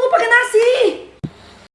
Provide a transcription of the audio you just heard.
ну погнали!